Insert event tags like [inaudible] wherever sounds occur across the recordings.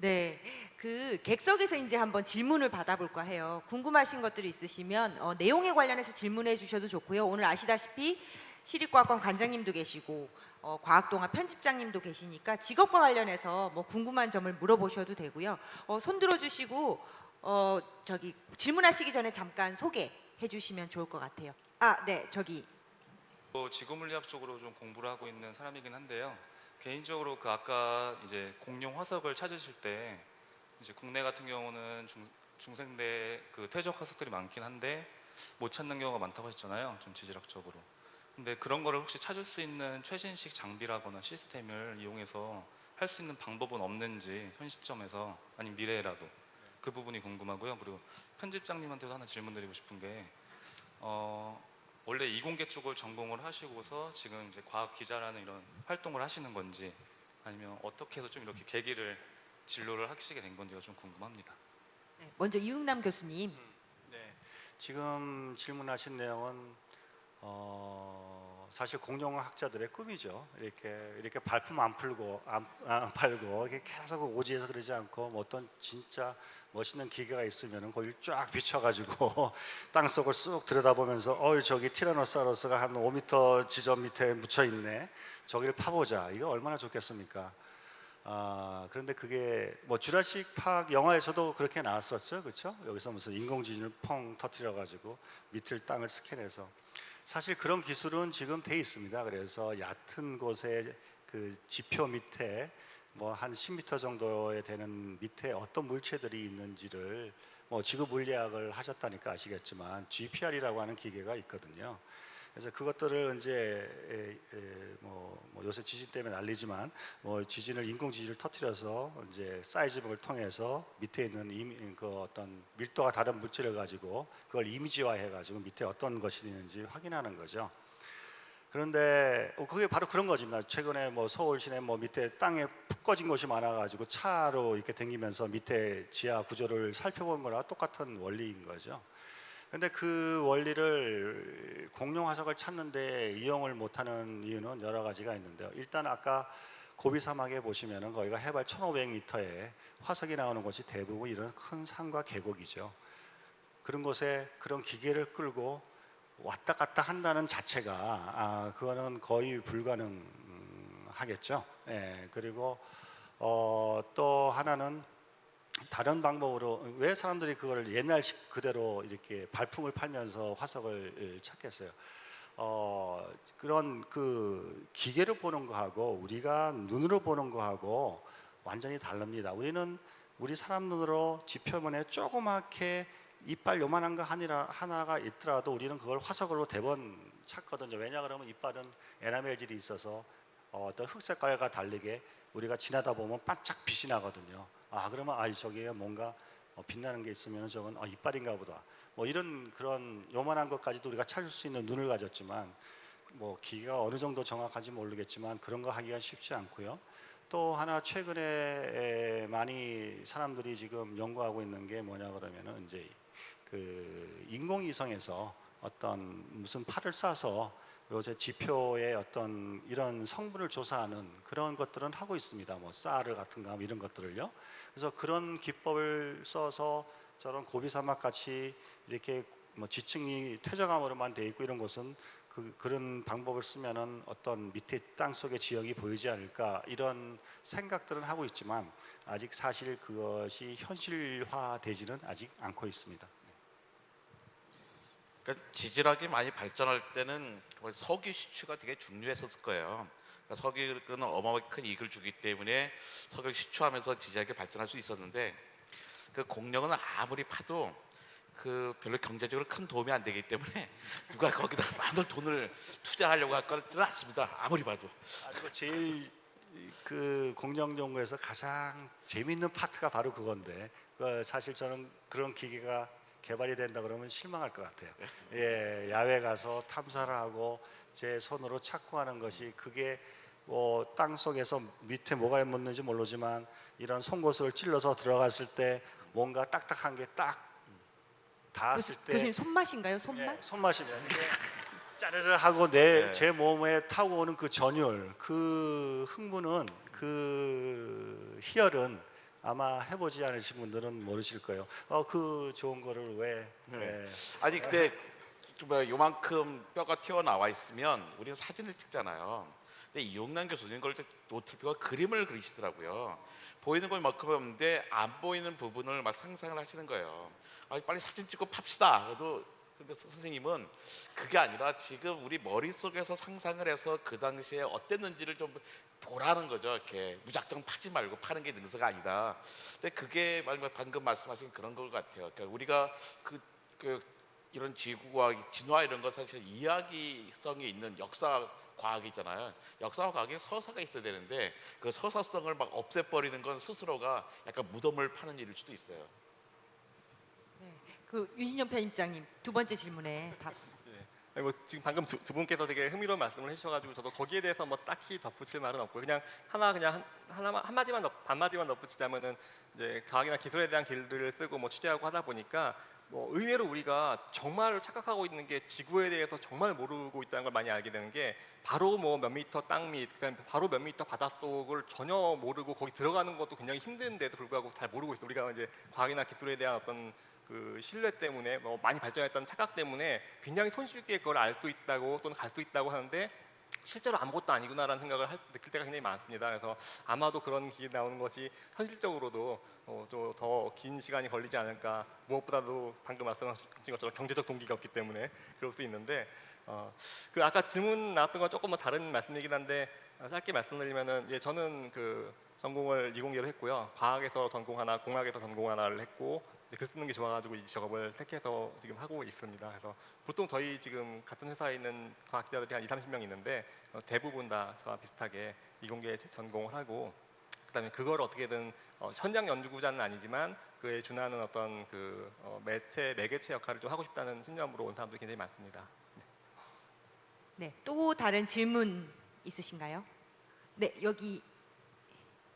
네, 그 객석에서 이제 한번 질문을 받아볼까 해요. 궁금하신 것들이 있으시면 어, 내용에 관련해서 질문해 주셔도 좋고요. 오늘 아시다시피 시립과학관 관장님도 계시고 어, 과학동화 편집장님도 계시니까 직업과 관련해서 뭐 궁금한 점을 물어보셔도 되고요. 어, 손 들어주시고 어, 저기 질문하시기 전에 잠깐 소개해 주시면 좋을 것 같아요. 아, 네, 저기 어, 지구물리학 쪽으로 좀 공부를 하고 있는 사람이긴 한데요. 개인적으로 그 아까 이제 공룡 화석을 찾으실 때 이제 국내 같은 경우는 중, 중생대 그 퇴적 화석들이 많긴 한데 못 찾는 경우가 많다고 하셨잖아요. 좀 지질학적으로. 근데 그런 거를 혹시 찾을 수 있는 최신식 장비라거나 시스템을 이용해서 할 수 있는 방법은 없는지 현 시점에서 아니면 미래라도 그 부분이 궁금하고요. 그리고 편집장님한테도 하나 질문 드리고 싶은 게 어, 원래 이공계 쪽을 전공을 하시고서 지금 이제 과학 기자라는 이런 활동을 하시는 건지 아니면 어떻게 해서 좀 이렇게 계기를 진로를 하시게 된 건지가 좀 궁금합니다. 네, 먼저 이응남 교수님. 네, 지금 질문하신 내용은 어, 사실 공룡학자들의 꿈이죠. 이렇게 이렇게 발품 안 풀고 안, 안 팔고 이렇게 계속 오지에서 그러지 않고 뭐 어떤 진짜 멋있는 기계가 있으면은 거기를 쫙 비춰가지고 [laughs] 땅 속을 쑥 들여다보면서 어이 저기 티라노사우루스가 한 5m 지점 밑에 묻혀 있네. 저기를 파보자. 이거 얼마나 좋겠습니까? 아 그런데 그게 뭐 주라식 파악 영화에서도 그렇게 나왔었죠, 그렇죠? 여기서 무슨 인공지진을 펑 터트려 가지고 밑을 땅을 스캔해서 사실 그런 기술은 지금 돼 있습니다. 그래서 얕은 곳에 그 지표 밑에 뭐 한 10m 정도에 되는 밑에 어떤 물체들이 있는지를 뭐 지구 물리학을 하셨다니까 아시겠지만 GPR이라고 하는 기계가 있거든요. 그래서 그것들을 이제 에, 에, 뭐, 뭐 요새 지진 때문에 난리지만 뭐 지진을 인공 지진을 터뜨려서 이제 사이즈북을 통해서 밑에 있는 이미, 그 어떤 밀도가 다른 물질을 가지고 그걸 이미지화해 가지고 밑에 어떤 것이 있는지 확인하는 거죠. 그런데 어, 그게 바로 그런 거지만 최근에 뭐 서울 시내 뭐 밑에 땅에 푹 꺼진 곳이 많아가지고 차로 이렇게 다니면서 밑에 지하 구조를 살펴본 거랑 똑같은 원리인 거죠. 근데 그 원리를 공룡 화석을 찾는데 이용을 못하는 이유는 여러 가지가 있는데요. 일단 아까 고비 사막에 보시면은 거기가 해발 1,500m에 화석이 나오는 곳이 대부분 이런 큰 산과 계곡이죠. 그런 곳에 그런 기계를 끌고 왔다 갔다 한다는 자체가 아, 그거는 거의 불가능하겠죠. 예, 그리고 어, 또 하나는 다른 방법으로 왜 사람들이 그거를 옛날식 그대로 이렇게 발품을 팔면서 화석을 찾겠어요? 어, 그런 그 기계로 보는 거하고 우리가 눈으로 보는 거하고 완전히 다릅니다. 우리는 우리 사람 눈으로 지표면에 조그맣게 이빨 요만한 거 하나, 하나가 있더라도 우리는 그걸 화석으로 대번 찾거든요. 왜냐 그러면 이빨은 에나멜질이 있어서 어, 어떤 흑 색깔과 다르게 우리가 지나다 보면 반짝 빛이 나거든요. 아 그러면 아 저기에 뭔가 어, 빛나는 게 있으면 저건 아, 이빨인가 보다. 뭐 이런 그런 요만한 것까지도 우리가 찾을 수 있는 눈을 가졌지만 뭐 기계가 어느 정도 정확한지 모르겠지만 그런 거 하기가 쉽지 않고요. 또 하나 최근에 많이 사람들이 지금 연구하고 있는 게 뭐냐 그러면은 이제 그 인공위성에서 어떤 무슨 팔을 쏴서 요새 지표의 어떤 이런 성분을 조사하는 그런 것들은 하고 있습니다. 뭐 쌀을 같은가 뭐 이런 것들을요. 그래서 그런 기법을 써서 저런 고비사막 같이 이렇게 뭐 지층이 퇴적암으로만 돼 있고 이런 곳은 그, 그런 방법을 쓰면은 어떤 밑에 땅 속의 지역이 보이지 않을까 이런 생각들은 하고 있지만 아직 사실 그것이 현실화되지는 아직 않고 있습니다. 그러니까 지질학이 많이 발전할 때는 거의 석유 시추가 되게 중요했었을 거예요. 그러니까 석유는 어마어마하게 큰 이익을 주기 때문에 석유 시추하면서 지질학이 발전할 수 있었는데 그 공룡은 아무리 파도 그 별로 경제적으로 큰 도움이 안 되기 때문에 [laughs] 누가 거기다 많은 돈을 투자하려고 할 거는 않습니다. 아무리 봐도. 그리고 제일 그 공정 연구에서 가장 재미있는 파트가 바로 그건데 그 사실 저는 그런 기계가 개발이 된다 그러면 실망할 것 같아요. 예, 야외 가서 탐사를 하고 제 손으로 찾고 하는 것이 그게 뭐땅 속에서 밑에 뭐가 묻는지 모르지만 이런 송곳을 찔러서 들어갔을 때 뭔가 딱딱한 게 딱 닿았을 때 교수님 손맛인가요? 손맛? 예, 손맛이면 이게 짜르르 하고 내 네. 제 몸에 타고 오는 그 전율, 그 흥분은 그 희열은 아마 해보지 않으신 분들은 모르실 거예요. 어, 그 좋은 거를 왜? 네. 예. 아니 근데 뭐 요만큼 뼈가 튀어나와 있으면 우리는 사진을 찍잖아요. 근데 이용남 교수님 그럴 때 노트북과 그림을 그리시더라고요. 보이는 건 만큼 없는데 안 보이는 부분을 막 상상을 하시는 거예요. 아, 빨리 사진 찍고 팝시다. 그래도 근데 선생님은 그게 아니라 지금 우리 머릿속에서 상상을 해서 그 당시에 어땠는지를 좀 보라는 거죠. 이렇게 무작정 파지 말고 파는 게 능서가 아니다. 근데 그게 방금 말씀하신 그런 것 같아요. 그러니까 우리가 그, 그 이런 지구과학, 진화 이런 거 사실 이야기성이 있는 역사 과학이잖아요. 역사와 과학에 서사가 있어야 되는데 그 서사성을 막 없애버리는 건 스스로가 약간 무덤을 파는 일일 수도 있어요. 그 유신영 편집장님 두 번째 질문에 답. 아니, 뭐 지금 방금 두, 두 분께서 되게 흥미로운 말씀을 해주셔가지고 저도 거기에 대해서 뭐 딱히 덧붙일 말은 없고 그냥 하나 그냥 한, 하나만 한 마디만 덧, 반 마디만 덧붙이자면은 이제 과학이나 기술에 대한 길들을 쓰고 뭐 취재하고 하다 보니까 뭐 의외로 우리가 정말 착각하고 있는 게 지구에 대해서 정말 모르고 있다는 걸 많이 알게 되는 게 바로 뭐 몇 미터 땅 밑, 그다음에 바로 몇 미터 바닷속을 전혀 모르고 거기 들어가는 것도 굉장히 힘든데도 불구하고 잘 모르고 있어. 우리가 이제 과학이나 기술에 대한 어떤 그 신뢰 때문에 뭐 많이 발전했다는 착각 때문에 굉장히 손쉽게 그걸 알 수 있다고 또는 갈 수 있다고 하는데 실제로 아무것도 아니구나라는 생각을 할, 느낄 때가 굉장히 많습니다. 그래서 아마도 그런 기회 나오는 것이 현실적으로도 어, 좀더 긴 시간이 걸리지 않을까. 무엇보다도 방금 말씀하신 것처럼 경제적 동기가 없기 때문에 그럴 수 있는데 어, 그 아까 질문 나왔던 건 조금 뭐 다른 말씀이긴 한데 어, 짧게 말씀드리면은 예, 저는 그 전공을 이공계로 했고요. 과학에서 전공 하나, 공학에서 전공 하나를 했고 글 쓰는 게 좋아가지고 이 작업을 택해서 지금 하고 있습니다. 그래서 보통 저희 지금 같은 회사에 있는 과학 기자들이 한 2, 30명 있는데 어, 대부분 다 저와 비슷하게 이공계 전공을 하고 그다음에 그걸 어떻게든 어, 현장 연구자는 아니지만 그에 준하는 어떤 그 어, 매체 매개체 역할을 좀 하고 싶다는 신념으로 온 사람들이 굉장히 많습니다. 네, 또 다른 질문 있으신가요? 네, 여기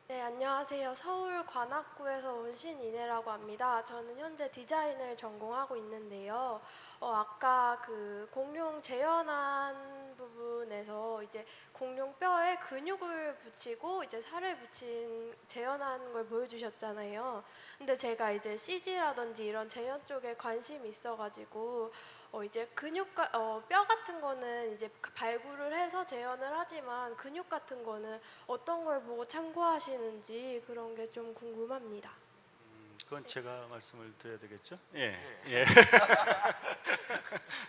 네, 안녕하세요. 서울 관악구에서 온 신이네라고 합니다. 저는 현재 디자인을 전공하고 있는데요. 어, 아까 그 공룡 재현한 부분에서 이제 공룡 뼈에 근육을 붙이고 이제 살을 붙인 재현한 걸 보여주셨잖아요. 근데 제가 이제 CG라든지 이런 재현 쪽에 관심이 있어가지고 어 이제 근육과 어, 뼈 같은 거는 이제 발굴을 해서 재현을 하지만 근육 같은 거는 어떤 걸 보고 참고하시는지 그런 게 좀 궁금합니다. 음, 그건 제가 말씀을 드려야 되겠죠? 예. 예.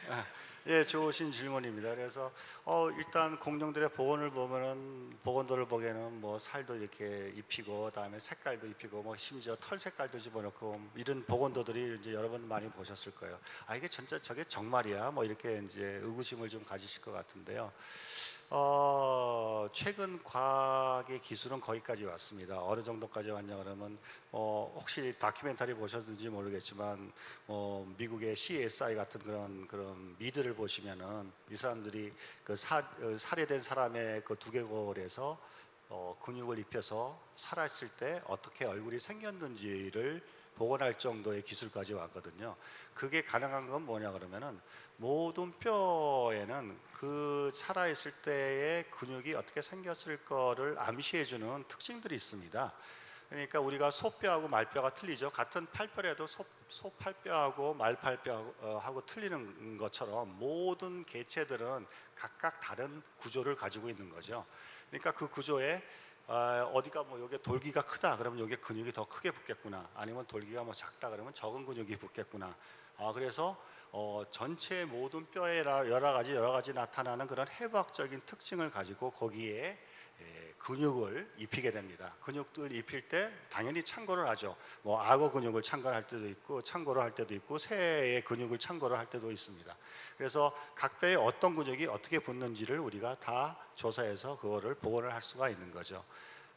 아, [laughs] 예, 좋으신 질문입니다. 그래서 어, 일단 공룡들의 복원을 보면은 복원도를 보기에는 뭐 살도 이렇게 입히고 그다음에 색깔도 입히고 뭐 심지어 털 색깔도 집어넣고 이런 복원도들이 이제 여러분 많이 보셨을 거예요. 아 이게 진짜 저게 정말이야? 뭐 이렇게 이제 의구심을 좀 가지실 것 같은데요. 어, 최근 과학의 기술은 거기까지 왔습니다. 어느 정도까지 왔냐 그러면 어, 혹시 다큐멘터리 보셨는지 모르겠지만 어, 미국의 CSI 같은 그런 그런 미드를 보시면은 이 사람들이 그 사, 어, 살해된 사람의 그 두개골에서 어, 근육을 입혀서 살았을 때 어떻게 얼굴이 생겼는지를 복원할 정도의 기술까지 왔거든요. 그게 가능한 건 뭐냐 그러면은 모든 뼈에는 그 살아있을 때의 근육이 어떻게 생겼을 거를 암시해주는 특징들이 있습니다. 그러니까 우리가 소뼈하고 말뼈가 틀리죠. 같은 팔뼈라도 소, 소팔뼈하고 말팔뼈하고 틀리는 것처럼 모든 개체들은 각각 다른 구조를 가지고 있는 거죠. 그러니까 그 구조에 아, 어디가 뭐 여기 돌기가 크다 그러면 여기 근육이 더 크게 붙겠구나 아니면 돌기가 뭐 작다 그러면 적은 근육이 붙겠구나 아, 그래서 어, 전체 모든 뼈에 라- 여러 가지 여러 가지 나타나는 그런 해부학적인 특징을 가지고 거기에 예, 근육을 입히게 됩니다. 근육들 입힐 때 당연히 참고를 하죠. 뭐 악어 근육을 참고할 때도 있고 참고를 할 때도 있고 새의 근육을 참고를 할 때도 있습니다. 그래서 각 뼈에 어떤 근육이 어떻게 붙는지를 우리가 다 조사해서 그거를 복원을 할 수가 있는 거죠.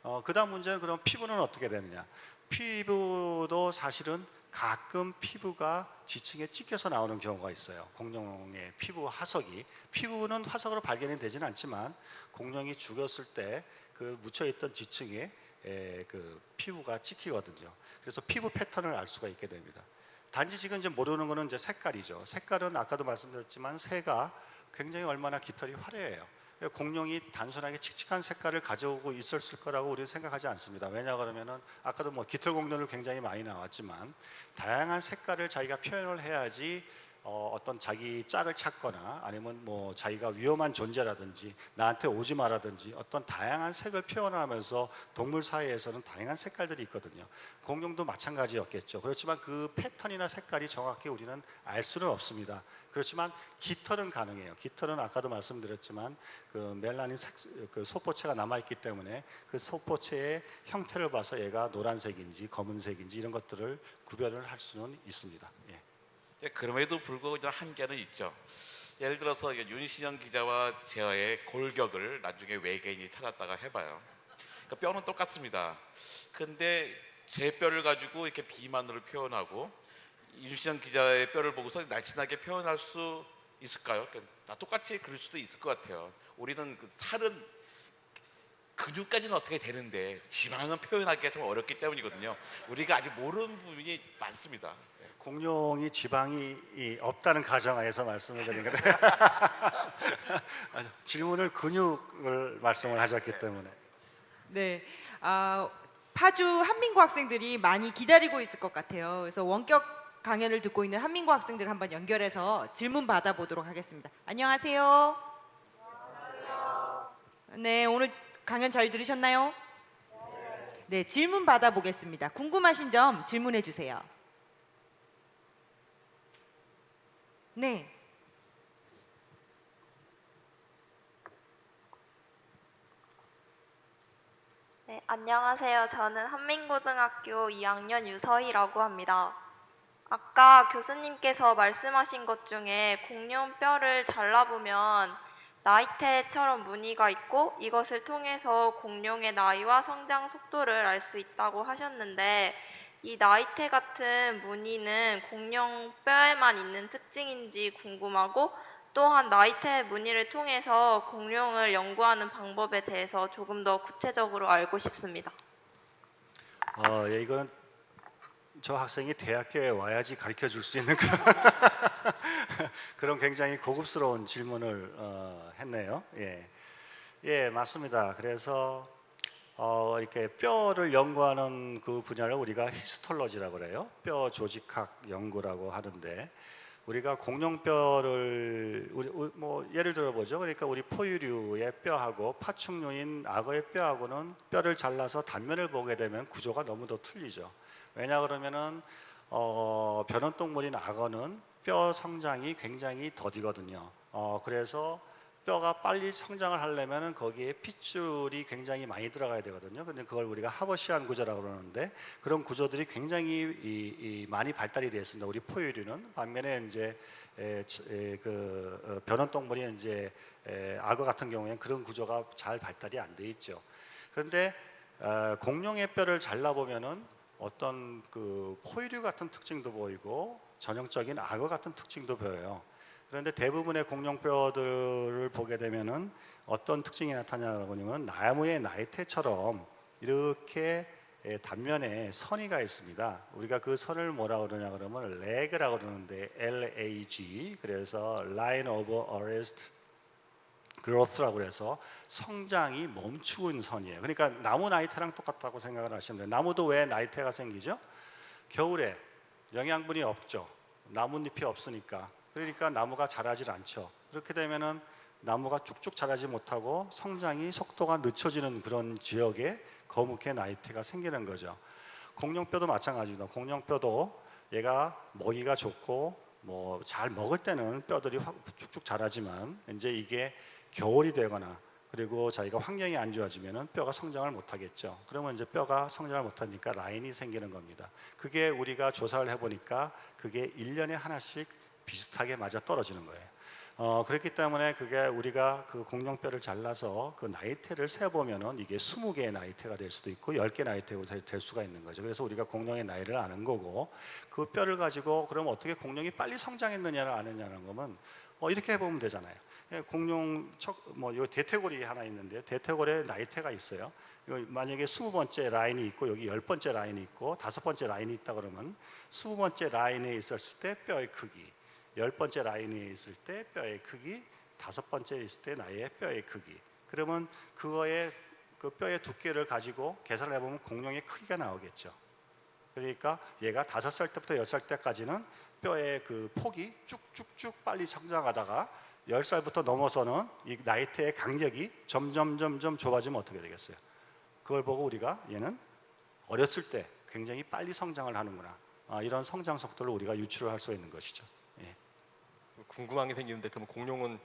어, 그다음 문제는 그럼 피부는 어떻게 되느냐? 피부도 사실은 가끔 피부가 지층에 찍혀서 나오는 경우가 있어요. 공룡의 피부 화석이 피부는 화석으로 발견이 되지는 않지만 공룡이 죽었을 때 그 묻혀 있던 지층에 에, 그 피부가 찍히거든요. 그래서 피부 패턴을 알 수가 있게 됩니다. 단지 지금 이제 모르는 거는 이제 색깔이죠. 색깔은 아까도 말씀드렸지만 새가 굉장히 얼마나 깃털이 화려해요. 공룡이 단순하게 칙칙한 색깔을 가져오고 있었을 거라고 우리는 생각하지 않습니다. 왜냐 그러면은 아까도 뭐 깃털 공룡을 굉장히 많이 나왔지만 다양한 색깔을 자기가 표현을 해야지 어, 어떤 자기 짝을 찾거나 아니면 뭐 자기가 위험한 존재라든지 나한테 오지 마라든지 어떤 다양한 색을 표현하면서 동물 사이에서는 다양한 색깔들이 있거든요. 공룡도 마찬가지였겠죠. 그렇지만 그 패턴이나 색깔이 정확히 우리는 알 수는 없습니다. 그렇지만 깃털은 가능해요. 깃털은 아까도 말씀드렸지만 그 멜라닌 색, 그 소포체가 남아 있기 때문에 그 소포체의 형태를 봐서 얘가 노란색인지 검은색인지 이런 것들을 구별을 할 수는 있습니다. 예. 예, 그럼에도 불구하고 한계는 있죠. 예를 들어서 윤신영 기자와 제어의 골격을 나중에 외계인이 찾았다가 해봐요. 그러니까 뼈는 똑같습니다. 근데 제 뼈를 가지고 이렇게 비만으로 표현하고 윤신영 기자의 뼈를 보고서 날씬하게 표현할 수 있을까요? 그러니까 다 똑같이 그럴 수도 있을 것 같아요. 우리는 그 살은 근육까지는 어떻게 되는데 지방은 표현하기가 좀 어렵기 때문이거든요. 우리가 아직 모르는 부분이 많습니다. 예. 공룡이 지방이 이 없다는 가정하에서 말씀을 드린 건데 [laughs] 질문을 근육을 말씀을 하셨기 때문에 네, 아, 파주 한민고 학생들이 많이 기다리고 있을 것 같아요. 그래서 원격 강연을 듣고 있는 한민고 학생들 한번 연결해서 질문 받아보도록 하겠습니다. 안녕하세요. 네, 오늘 강연 잘 들으셨나요? 네, 질문 받아보겠습니다. 궁금하신 점 질문해 주세요. 네. 네, 안녕하세요. 저는 한민고등학교 2학년 유서희라고 합니다. 아까 교수님께서 말씀하신 것 중에 공룡 뼈를 잘라보면 나이테처럼 무늬가 있고 이것을 통해서 공룡의 나이와 성장 속도를 알 수 있다고 하셨는데 이 나이테 같은 무늬는 공룡 뼈에만 있는 특징인지 궁금하고 또한 나이테 무늬를 통해서 공룡을 연구하는 방법에 대해서 조금 더 구체적으로 알고 싶습니다. 어, 예, 이거는 저 학생이 대학교에 와야지 가르쳐 줄 수 있는 그런, [laughs] 그런 굉장히 고급스러운 질문을 어, 했네요. 예. 예, 맞습니다. 그래서 어, 이렇게 뼈를 연구하는 그 분야를 우리가 히스톨로지라고 그래요. 뼈 조직학 연구라고 하는데 우리가 공룡뼈를 우리, 우- 뭐 예를 들어 보죠. 그러니까 우리 포유류의 뼈하고 파충류인 악어의 뼈하고는 뼈를 잘라서 단면을 보게 되면 구조가 너무도 틀리죠. 왜냐 그러면은 어, 변온 동물인 악어는 뼈 성장이 굉장히 더디거든요. 어, 그래서 뼈가 빨리 성장을 하려면은 거기에 핏줄이 굉장히 많이 들어가야 되거든요. 근데 그걸 우리가 하버시안 구조라고 그러는데 그런 구조들이 굉장히 이, 이 많이 발달이 되어 있습니다. 우리 포유류는 반면에 이제 에, 치- 에, 그 어, 변온 동물이 이제 에, 악어 같은 경우에는 그런 구조가 잘 발달이 안 돼 있죠. 그런데 어, 공룡의 뼈를 잘라 보면은 어떤 그 포유류 같은 특징도 보이고 전형적인 악어 같은 특징도 보여요. 그런데 대부분의 공룡뼈들을 보게 되면은 어떤 특징이 나타나냐고 하면 나무의 나이테처럼 이렇게 예, 단면에 선이가 있습니다. 우리가 그 선을 뭐라 그러냐 그러면 leg라고 그러는데 L-A-G 그래서 line of arrest growth라고 그래서 성장이 멈추고 있는 선이에요. 그러니까 나무 나이테랑 똑같다고 생각을 하시면 돼요. 나무도 왜 나이테가 생기죠? 겨울에 영양분이 없죠. 나뭇잎이 없으니까. 그러니까 나무가 자라질 않죠. 그렇게 되면은 나무가 쭉쭉 자라지 못하고 성장이 속도가 늦춰지는 그런 지역에 거묵게 나이테가 생기는 거죠. 공룡뼈도 마찬가지입니다. 공룡뼈도 얘가 먹이가 좋고 뭐 잘 먹을 때는 뼈들이 확 쭉쭉 자라지만 이제 이게 겨울이 되거나 그리고 자기가 환경이 안 좋아지면은 뼈가 성장을 못 하겠죠. 그러면 이제 뼈가 성장을 못 하니까 라인이 생기는 겁니다. 그게 우리가 조사를 해 보니까 그게 1년에 하나씩 비슷하게 맞아 떨어지는 거예요. 어, 그렇기 때문에 그게 우리가 그 공룡뼈를 잘라서 그 나이테를 세 보면은 이게 20개의 나이테가 될 수도 있고 10개 나이테가 될, 될 수가 있는 거죠. 그래서 우리가 공룡의 나이를 아는 거고 그 뼈를 가지고 그럼 어떻게 공룡이 빨리 성장했느냐를 아느냐는 거면 어, 이렇게 해보면 되잖아요. 예, 공룡 척뭐요 대퇴골이 하나 있는데 대퇴골에 나이테가 있어요. 만약에 20번째 라인이 있고 여기 10번째 라인이 있고 다섯 번째 라인이 있다 그러면 20번째 라인에 있었을 때 뼈의 크기 열 번째 라인에 있을 때 뼈의 크기, 다섯 번째 있을 때 나의 뼈의 크기. 그러면 그거의 그 뼈의 두께를 가지고 계산을 해보면 공룡의 크기가 나오겠죠. 그러니까 얘가 다섯 살 때부터 열 살 때까지는 뼈의 그 폭이 쭉쭉쭉 빨리 성장하다가 열 살부터 넘어서는 이 나이테의 간격이 점점 점점 좁아지면 어떻게 되겠어요? 그걸 보고 우리가 얘는 어렸을 때 굉장히 빨리 성장을 하는구나. 아, 이런 성장 속도를 우리가 유추를 할 수 있는 것이죠. 예. 궁금한 게 생기는데 그럼 공룡은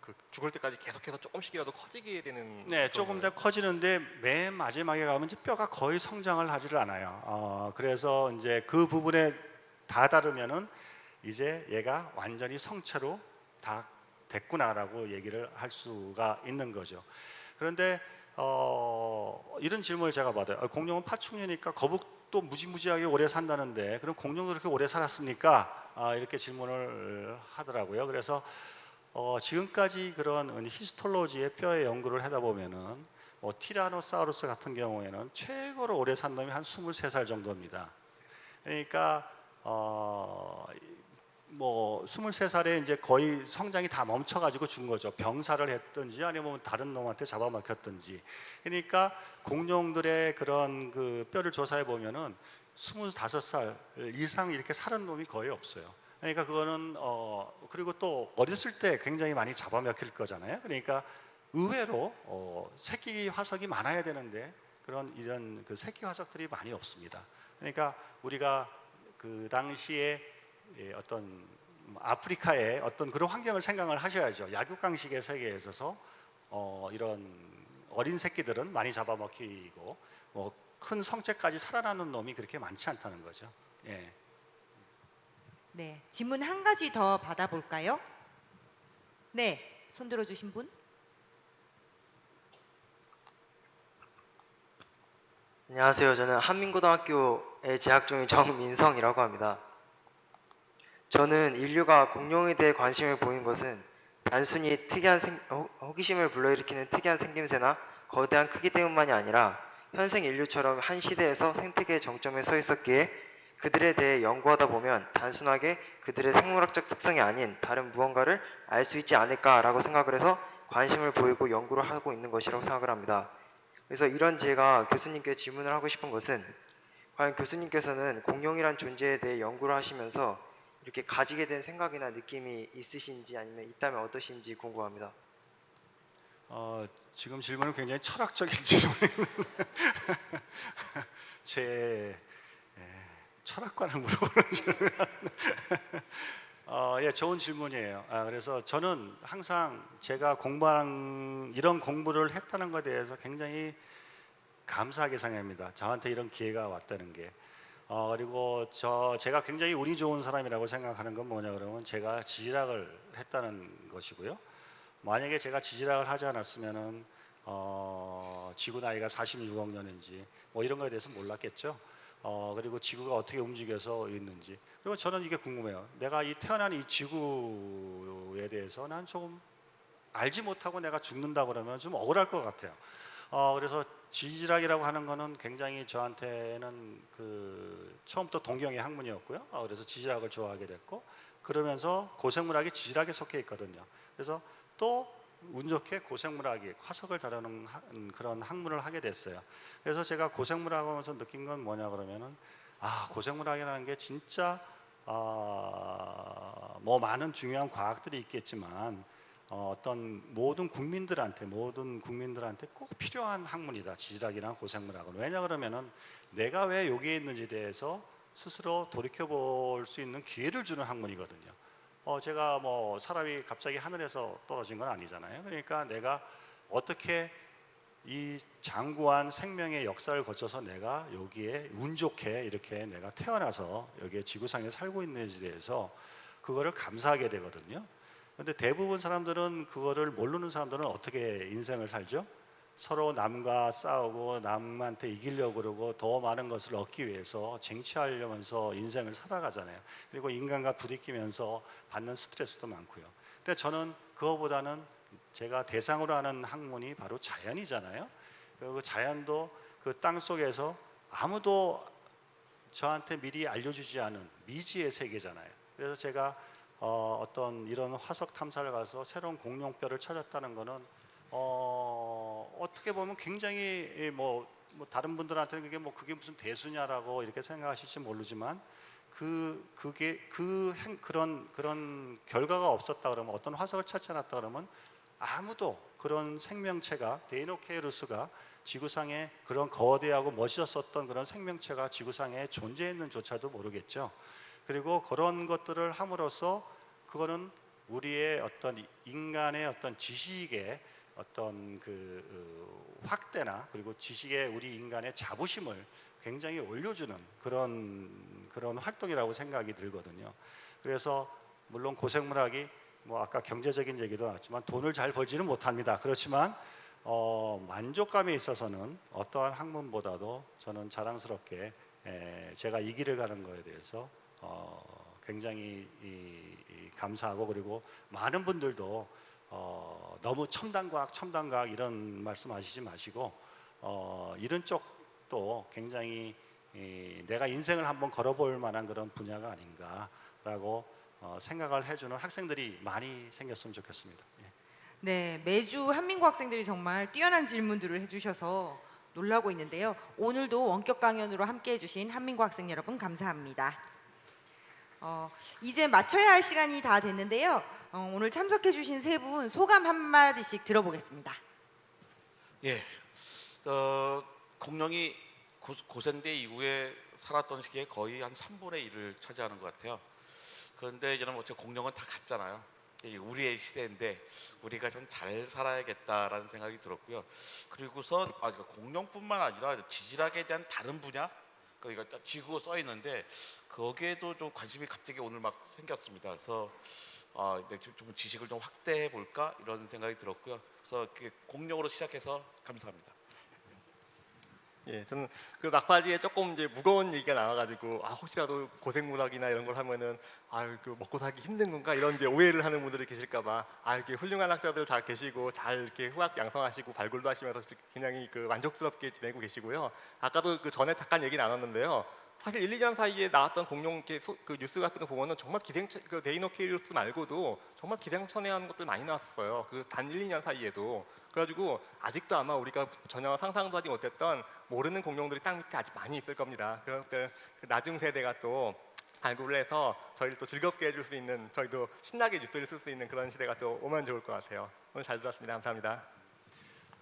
그 죽을 때까지 계속해서 조금씩이라도 커지게 되는 네, 조금 더 커지는데 맨 마지막에 가면 이제 뼈가 거의 성장을 하지를 않아요. 어, 그래서 이제 그 부분에 다다르면은 이제 얘가 완전히 성체로 다 됐구나라고 얘기를 할 수가 있는 거죠. 그런데 어, 이런 질문을 제가 받아요. 아, 공룡은 파충류니까 거북 도 무지무지하게 오래 산다는데 그럼 공룡도 그렇게 오래 살았습니까? 아, 이렇게 질문을 하더라고요. 그래서 어, 지금까지 그런 히스톨로지의 뼈의 연구를 하다 보면은 뭐 티라노사우루스 같은 경우에는 최고로 오래 산 놈이 한 23살 정도입니다. 그러니까 어, 뭐 23살에 이제 거의 성장이 다 멈춰가지고 죽은 거죠. 병사를 했든지 아니면 다른 놈한테 잡아먹혔든지. 그러니까 공룡들의 그런 그 뼈를 조사해 보면은 25살 이상 이렇게 살은 놈이 거의 없어요. 그러니까 그거는 어 그리고 또 어렸을 때 굉장히 많이 잡아먹힐 거잖아요. 그러니까 의외로 어 새끼 화석이 많아야 되는데 그런 이런 그 새끼 화석들이 많이 없습니다. 그러니까 우리가 그 당시에 예, 어떤 아프리카의 어떤 그런 환경을 생각을 하셔야죠. 약육강식의 세계에 있어서 어, 이런 어린 새끼들은 많이 잡아먹히고 뭐 큰 성체까지 살아나는 놈이 그렇게 많지 않다는 거죠. 예. 네, 질문 한 가지 더 받아볼까요? 네, 손 들어주신 분. 안녕하세요. 저는 한민고등학교에 재학 중인 정민성이라고 합니다. 저는 인류가 공룡에 대해 관심을 보인 것은 단순히 특이한 생, 호- 호기심을 불러일으키는 특이한 생김새나 거대한 크기 때문만이 아니라 현생 인류처럼 한 시대에서 생태계의 정점에 서 있었기에 그들에 대해 연구하다 보면 단순하게 그들의 생물학적 특성이 아닌 다른 무언가를 알 수 있지 않을까라고 생각을 해서 관심을 보이고 연구를 하고 있는 것이라고 생각을 합니다. 그래서 이런 제가 교수님께 질문을 하고 싶은 것은 과연 교수님께서는 공룡이란 존재에 대해 연구를 하시면서 이렇게 가지게 된 생각이나 느낌이 있으신지 아니면 있다면 어떠신지 궁금합니다. 어, 지금 질문은 굉장히 철학적인 [laughs] 질문인데 [laughs] 제 예, 철학관을 물어보는 [laughs] 질문. 어, 예, 좋은 질문이에요. 아, 그래서 저는 항상 제가 공부한 이런 공부를 했다는 것에 대해서 굉장히 감사하게 생각합니다. 저한테 이런 기회가 왔다는 게. 어, 그리고 저 제가 굉장히 운이 좋은 사람이라고 생각하는 건 뭐냐 그러면 제가 지질학을 했다는 것이고요. 만약에 제가 지질학을 하지 않았으면은 어, 지구 나이가 46억 년인지 뭐 이런 거에 대해서 몰랐겠죠. 어, 그리고 지구가 어떻게 움직여서 있는지. 그리고 저는 이게 궁금해요. 내가 이 태어난 이 지구에 대해서 난 조금 알지 못하고 내가 죽는다 그러면 좀 억울할 것 같아요. 어, 그래서 지질학이라고 하는 거는 굉장히 저한테는 그 처음부터 동경의 학문이었고요. 어, 그래서 지질학을 좋아하게 됐고 그러면서 고생물학이 지질학에 속해 있거든요. 그래서 또 운 좋게 고생물학이 화석을 다루는 그런 학문을 하게 됐어요. 그래서 제가 고생물학 하면서 느낀 건 뭐냐 그러면은 아 고생물학이라는 게 진짜 아, 뭐 많은 중요한 과학들이 있겠지만 어, 어떤 모든 국민들한테 모든 국민들한테 꼭 필요한 학문이다 지질학이나 고생물학은 왜냐 그러면은 내가 왜 여기에 있는지에 대해서 스스로 돌이켜 볼 수 있는 기회를 주는 학문이거든요. 어, 제가 뭐 사람이 갑자기 하늘에서 떨어진 건 아니잖아요. 그러니까 내가 어떻게 이 장구한 생명의 역사를 거쳐서 내가 여기에 운 좋게 이렇게 내가 태어나서 여기에 지구상에 살고 있는지에 대해서 그거를 감사하게 되거든요. 근데 대부분 사람들은 그거를 모르는 사람들은 어떻게 인생을 살죠? 서로 남과 싸우고 남한테 이기려고 그러고 더 많은 것을 얻기 위해서 쟁취하려면서 인생을 살아가잖아요. 그리고 인간과 부딪히면서 받는 스트레스도 많고요. 근데 저는 그거보다는 제가 대상으로 하는 학문이 바로 자연이잖아요. 그 자연도 그 땅 속에서 아무도 저한테 미리 알려주지 않은 미지의 세계잖아요. 그래서 제가 어, 어떤 이런 화석 탐사를 가서 새로운 공룡뼈를 찾았다는 거는 어, 어떻게 보면 굉장히 이 뭐, 뭐 다른 분들한테는 그게 뭐 그게 무슨 대수냐라고 이렇게 생각하실지 모르지만 그 그게 그 행, 그런 그런 결과가 없었다 그러면 어떤 화석을 찾지 않았다 그러면 아무도 그런 생명체가 데이노케이루스가 지구상에 그런 거대하고 멋있었던 그런 생명체가 지구상에 존재했는조차도 모르겠죠. 그리고 그런 것들을 함으로써 그거는 우리의 어떤 인간의 어떤 지식의 어떤 그 어, 확대나 그리고 지식의 우리 인간의 자부심을 굉장히 올려주는 그런 그런 활동이라고 생각이 들거든요. 그래서 물론 고생물학이 뭐 아까 경제적인 얘기도 나왔지만 돈을 잘 벌지는 못합니다. 그렇지만 어, 만족감에 있어서는 어떠한 학문보다도 저는 자랑스럽게 에, 제가 이 길을 가는 거에 대해서 어, 굉장히 이, 이 감사하고 그리고 많은 분들도 어, 너무 첨단 과학, 첨단 과학 이런 말씀하시지 마시고 어, 이런 쪽도 굉장히 이, 내가 인생을 한번 걸어볼 만한 그런 분야가 아닌가라고 어, 생각을 해주는 학생들이 많이 생겼으면 좋겠습니다. 예. 네, 매주 한민고 학생들이 정말 뛰어난 질문들을 해주셔서 놀라고 있는데요. 오늘도 원격 강연으로 함께해 주신 한민고 학생 여러분 감사합니다. 어, 이제 마쳐야 할 시간이 다 됐는데요. 어, 오늘 참석해 주신 세 분 소감 한마디씩 들어보겠습니다. 예, 어, 공룡이 고, 고생대 이후에 살았던 시기에 거의 한 3분의 1을 차지하는 것 같아요. 그런데 이제는 어째 공룡은 다 갔잖아요. 이게 우리의 시대인데 우리가 좀 잘 살아야겠다라는 생각이 들었고요. 그리고서 아, 그러니까 공룡뿐만 아니라 지질학에 대한 다른 분야, 그러니까 딱 지구 써 있는데 거기에도 좀 관심이 갑자기 오늘 막 생겼습니다. 그래서 아, 이제 좀- 좀 지식을 좀 확대해 볼까 이런 생각이 들었고요. 그래서 공룡으로 시작해서 감사합니다. 예, 저는 그 막바지에 조금 이제 무거운 얘기가 나와가지고 아 혹시라도 고생물학이나 이런 걸 하면은 아그 먹고 살기 힘든 건가 이런 이제 오해를 하는 분들이 계실까봐 아 이렇게 훌륭한 학자들 다 계시고 잘 이렇게 후학 양성하시고 발굴도 하시면서 굉장히 그 만족스럽게 지내고 계시고요. 아까도 그 전에 잠깐 얘기 나눴는데요. 사실 1, 2년 사이에 나왔던 공룡 소- 그 뉴스 같은 거 보면은 정말 기상 그 데이노케이루스 말고도 정말 기상천외한 것들 많이 나왔어요. 그 단 1, 2년 사이에도 그래가지고 아직도 아마 우리가 전혀 상상도 하지 못했던 모르는 공룡들이 땅 밑에 아직 많이 있을 겁니다. 그런 것들 그 나중 세대가 또 발굴을 해서 저희를 또 즐겁게 해줄 수 있는 저희도 신나게 뉴스를 쓸 수 있는 그런 시대가 또 오면 좋을 것 같아요. 오늘 잘 들었습니다. 감사합니다.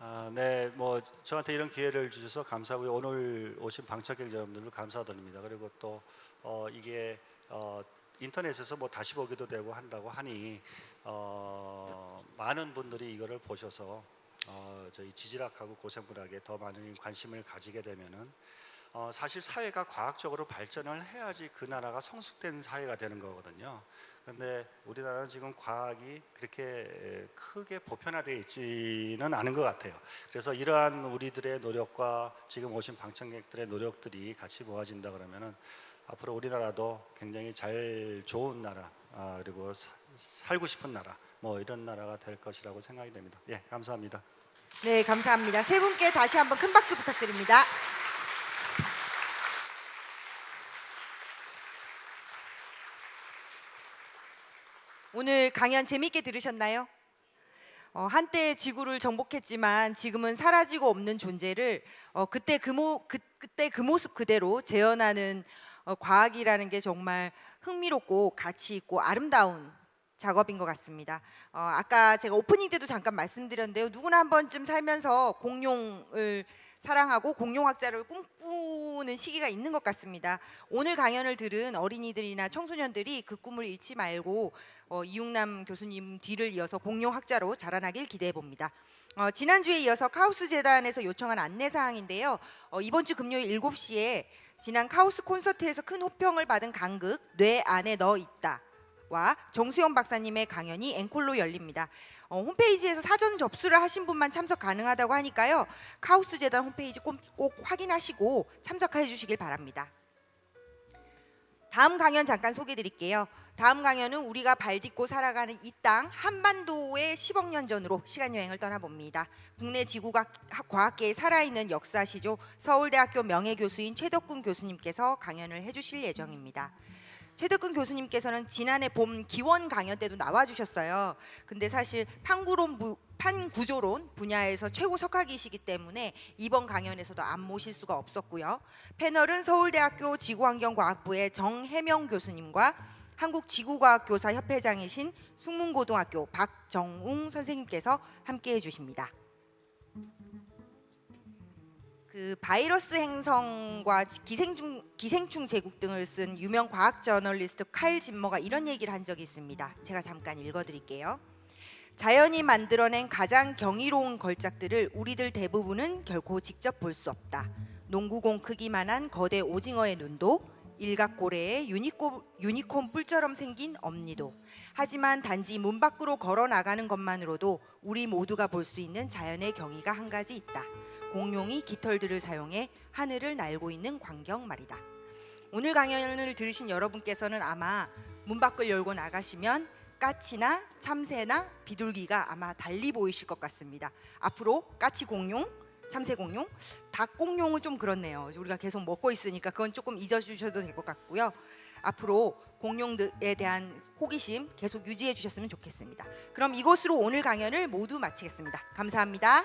아, 네, 뭐 저한테 이런 기회를 주셔서 감사하고요. 오늘 오신 방청객 여러분들도 감사드립니다. 그리고 또 어, 이게 어, 인터넷에서 뭐 다시 보기도 되고 한다고 하니 어, 많은 분들이 이거를 보셔서 어, 저희 지질학하고 고생물학에 더 많은 관심을 가지게 되면은 어, 사실 사회가 과학적으로 발전을 해야지 그 나라가 성숙된 사회가 되는 거거든요. 근데 우리나라는 지금 과학이 그렇게 에, 크게 보편화되어 있지는 않은 것 같아요. 그래서 이러한 우리들의 노력과 지금 오신 방청객들의 노력들이 같이 모아진다 그러면은 앞으로 우리나라도 굉장히 잘 좋은 나라 아, 그리고 사- 살고 싶은 나라 뭐 이런 나라가 될 것이라고 생각이 됩니다. 예, 감사합니다. 네, 감사합니다. 세 분께 다시 한번 큰 박수 부탁드립니다. 오늘 강연 재밌게 들으셨나요? 어, 한때 지구를 정복했지만 지금은 사라지고 없는 존재를 어, 그때 그, 모, 그, 그때 그 모습 그대로 재현하는 어, 과학이라는 게 정말 흥미롭고 가치 있고 아름다운 작업인 것 같습니다. 어, 아까 제가 오프닝 때도 잠깐 말씀드렸는데요. 누구나 한 번쯤 살면서 공룡을 사랑하고 공룡학자를 꿈꾸는 시기가 있는 것 같습니다. 오늘 강연을 들은 어린이들이나 청소년들이 그 꿈을 잃지 말고 어, 이융남 교수님 뒤를 이어서 공룡학자로 자라나길 기대해 봅니다. 어, 지난주에 이어서 카오스 재단에서 요청한 안내 사항인데요. 어, 이번 주 금요일 7시에 지난 카오스 콘서트에서 큰 호평을 받은 강극 뇌 안에 너 있다. 와 정수영 박사님의 강연이 앵콜로 열립니다. 어, 홈페이지에서 사전 접수를 하신 분만 참석 가능하다고 하니까요. 카우스 재단 홈페이지 꼭, 꼭 확인하시고 참석해 주시길 바랍니다. 다음 강연 잠깐 소개해 드릴게요. 다음 강연은 우리가 발 딛고 살아가는 이 땅 한반도의 10억 년 전으로 시간 여행을 떠나봅니다. 국내 지구과학 과학계에 살아있는 역사시죠. 서울대학교 명예교수인 최덕군 교수님께서 강연을 해주실 예정입니다. 최덕근 교수님께서는 지난해 봄 기원 강연 때도 나와주셨어요. 근데 사실 판구론 부, 판구조론 분야에서 최고 석학이시기 때문에 이번 강연에서도 안 모실 수가 없었고요. 패널은 서울대학교 지구환경과학부의 정혜명 교수님과 한국지구과학교사 협회장이신 숙문고등학교 박정웅 선생님께서 함께해 주십니다. 그 바이러스 행성과 기생충 기생충 제국 등을 쓴 유명 과학 저널리스트 칼 진머가 이런 얘기를 한 적이 있습니다. 제가 잠깐 읽어드릴게요. 자연이 만들어낸 가장 경이로운 걸작들을 우리들 대부분은 결코 직접 볼 수 없다. 농구공 크기만한 거대 오징어의 눈도 일각고래의 유니코, 유니콘 뿔처럼 생긴 엄니도 하지만 단지 문 밖으로 걸어 나가는 것만으로도 우리 모두가 볼 수 있는 자연의 경이가 한 가지 있다. 공룡이 깃털들을 사용해 하늘을 날고 있는 광경 말이다. 오늘 강연을 들으신 여러분께서는 아마 문 밖을 열고 나가시면 까치나 참새나 비둘기가 아마 달리 보이실 것 같습니다. 앞으로 까치 공룡, 참새 공룡, 닭 공룡은 좀 그렇네요. 우리가 계속 먹고 있으니까 그건 조금 잊어주셔도 될 것 같고요. 앞으로 공룡들에 대한 호기심 계속 유지해 주셨으면 좋겠습니다. 그럼 이것으로 오늘 강연을 모두 마치겠습니다. 감사합니다.